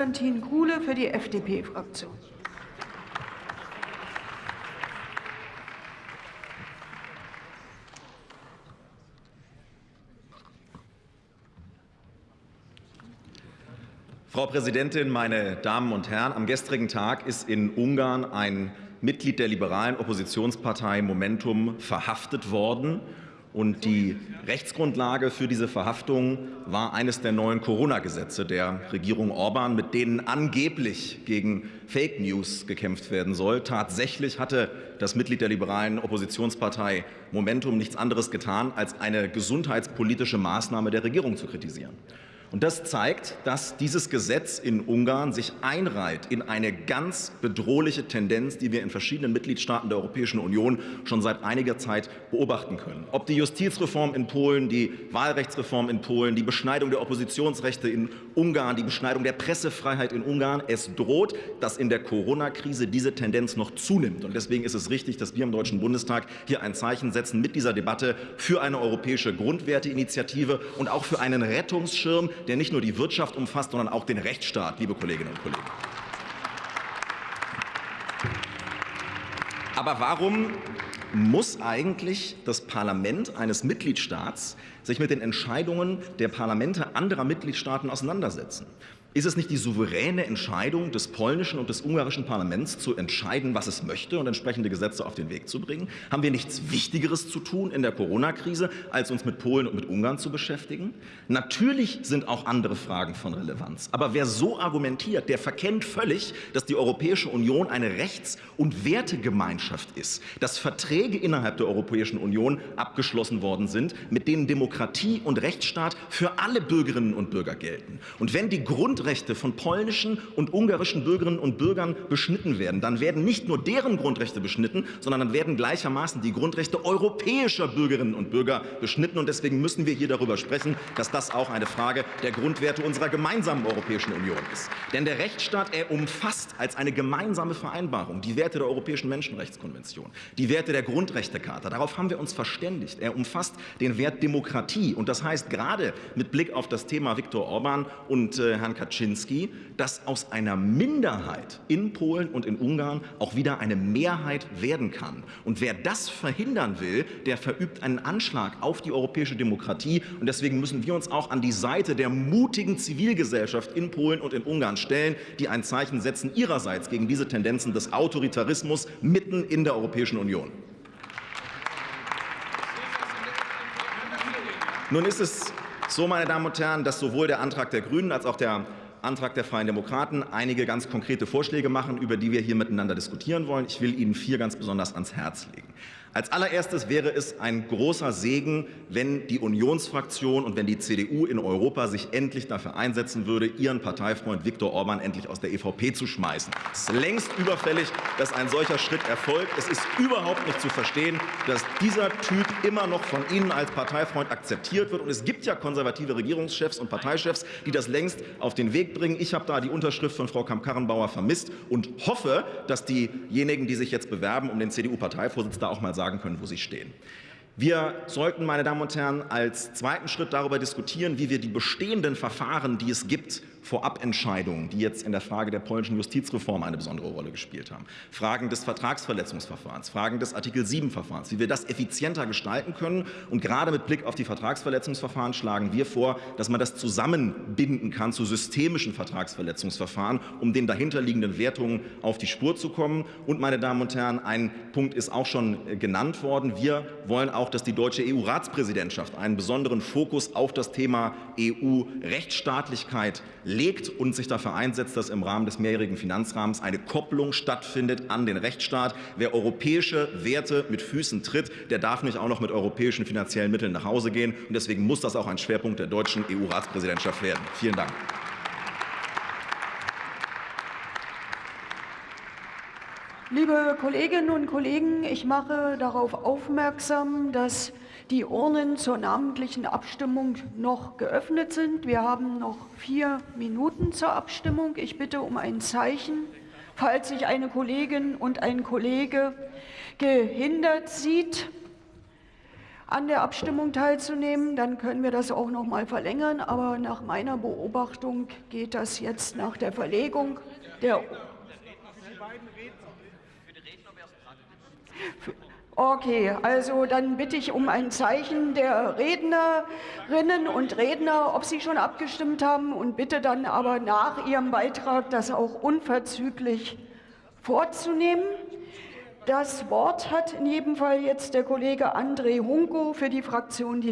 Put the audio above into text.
Konstantin Kuhle für die FDP-Fraktion. Frau Präsidentin, meine Damen und Herren! Am gestrigen Tag ist in Ungarn ein Mitglied der liberalen Oppositionspartei Momentum verhaftet worden. Und die Rechtsgrundlage für diese Verhaftung war eines der neuen Corona-Gesetze der Regierung Orban, mit denen angeblich gegen Fake News gekämpft werden soll. Tatsächlich hatte das Mitglied der liberalen Oppositionspartei Momentum nichts anderes getan, als eine gesundheitspolitische Maßnahme der Regierung zu kritisieren. Und das zeigt, dass dieses Gesetz in Ungarn sich einreiht in eine ganz bedrohliche Tendenz, die wir in verschiedenen Mitgliedstaaten der Europäischen Union schon seit einiger Zeit beobachten können. Ob die Justizreform in Polen, die Wahlrechtsreform in Polen, die Beschneidung der Oppositionsrechte in Ungarn, die Beschneidung der Pressefreiheit in Ungarn. Es droht, dass in der Corona-Krise diese Tendenz noch zunimmt. Und deswegen ist es richtig, dass wir im Deutschen Bundestag hier ein Zeichen setzen mit dieser Debatte für eine europäische Grundwerteinitiative und auch für einen Rettungsschirm, der nicht nur die Wirtschaft umfasst, sondern auch den Rechtsstaat, liebe Kolleginnen und Kollegen. Aber warum muss eigentlich das Parlament eines Mitgliedstaats sich mit den Entscheidungen der Parlamente anderer Mitgliedstaaten auseinandersetzen? Ist es nicht die souveräne Entscheidung des polnischen und des ungarischen Parlaments, zu entscheiden, was es möchte und entsprechende Gesetze auf den Weg zu bringen? Haben wir nichts Wichtigeres zu tun in der Corona-Krise, als uns mit Polen und mit Ungarn zu beschäftigen? Natürlich sind auch andere Fragen von Relevanz. Aber wer so argumentiert, der verkennt völlig, dass die Europäische Union eine Rechts- und Wertegemeinschaft ist, dass Verträge innerhalb der Europäischen Union abgeschlossen worden sind, mit denen Demokratie und Rechtsstaat für alle Bürgerinnen und Bürger gelten. Und wenn die Grund Grundrechte von polnischen und ungarischen Bürgerinnen und Bürgern beschnitten werden, dann werden nicht nur deren Grundrechte beschnitten, sondern dann werden gleichermaßen die Grundrechte europäischer Bürgerinnen und Bürger beschnitten. Und deswegen müssen wir hier darüber sprechen, dass das auch eine Frage der Grundwerte unserer gemeinsamen Europäischen Union ist. Denn der Rechtsstaat, er umfasst als eine gemeinsame Vereinbarung die Werte der Europäischen Menschenrechtskonvention, die Werte der Grundrechtecharta. Darauf haben wir uns verständigt. Er umfasst den Wert Demokratie. Und das heißt, gerade mit Blick auf das Thema Viktor Orban und äh, Herrn Kaczynski, Kaczynski, dass aus einer Minderheit in Polen und in Ungarn auch wieder eine Mehrheit werden kann. Und wer das verhindern will, der verübt einen Anschlag auf die europäische Demokratie. Und deswegen müssen wir uns auch an die Seite der mutigen Zivilgesellschaft in Polen und in Ungarn stellen, die ein Zeichen setzen ihrerseits gegen diese Tendenzen des Autoritarismus mitten in der Europäischen Union. Nun ist es so, meine Damen und Herren, dass sowohl der Antrag der Grünen als auch der Antrag der Freien Demokraten einige ganz konkrete Vorschläge machen, über die wir hier miteinander diskutieren wollen. Ich will Ihnen vier ganz besonders ans Herz legen. Als allererstes wäre es ein großer Segen, wenn die Unionsfraktion und wenn die CDU in Europa sich endlich dafür einsetzen würde, ihren Parteifreund Viktor Orban endlich aus der EVP zu schmeißen. Es ist längst überfällig, dass ein solcher Schritt erfolgt. Es ist überhaupt nicht zu verstehen, dass dieser Typ immer noch von Ihnen als Parteifreund akzeptiert wird. Und es gibt ja konservative Regierungschefs und Parteichefs, die das längst auf den Weg bringen. Ich habe da die Unterschrift von Frau Kamp-Karrenbauer vermisst und hoffe, dass diejenigen, die sich jetzt bewerben um den CDU-Parteivorsitz, da auch mal sagen können, wo sie stehen. Wir sollten, meine Damen und Herren, als zweiten Schritt darüber diskutieren, wie wir die bestehenden Verfahren, die es gibt, Vorabentscheidungen, die jetzt in der Frage der polnischen Justizreform eine besondere Rolle gespielt haben, Fragen des Vertragsverletzungsverfahrens, Fragen des Artikel 7-Verfahrens, wie wir das effizienter gestalten können. Und gerade mit Blick auf die Vertragsverletzungsverfahren schlagen wir vor, dass man das zusammenbinden kann zu systemischen Vertragsverletzungsverfahren, um den dahinterliegenden Wertungen auf die Spur zu kommen. Und, meine Damen und Herren, ein Punkt ist auch schon genannt worden. Wir wollen auch, dass die deutsche EU-Ratspräsidentschaft einen besonderen Fokus auf das Thema EU-Rechtsstaatlichkeit legt und sich dafür einsetzt, dass im Rahmen des mehrjährigen Finanzrahmens eine Kopplung stattfindet an den Rechtsstaat. Wer europäische Werte mit Füßen tritt, der darf nicht auch noch mit europäischen finanziellen Mitteln nach Hause gehen. Und deswegen muss das auch ein Schwerpunkt der deutschen EU-Ratspräsidentschaft werden. Vielen Dank. Liebe Kolleginnen und Kollegen, ich mache darauf aufmerksam, dass die Urnen zur namentlichen Abstimmung noch geöffnet sind. Wir haben noch vier Minuten zur Abstimmung. Ich bitte um ein Zeichen, falls sich eine Kollegin und ein Kollege gehindert sieht. an der Abstimmung teilzunehmen, dann können wir das auch noch mal verlängern. Aber nach meiner Beobachtung geht das jetzt nach der Verlegung der Okay, also dann bitte ich um ein Zeichen der Rednerinnen und Redner, ob sie schon abgestimmt haben und bitte dann aber nach ihrem Beitrag das auch unverzüglich vorzunehmen. Das Wort hat in jedem Fall jetzt der Kollege André Hunko für die Fraktion Die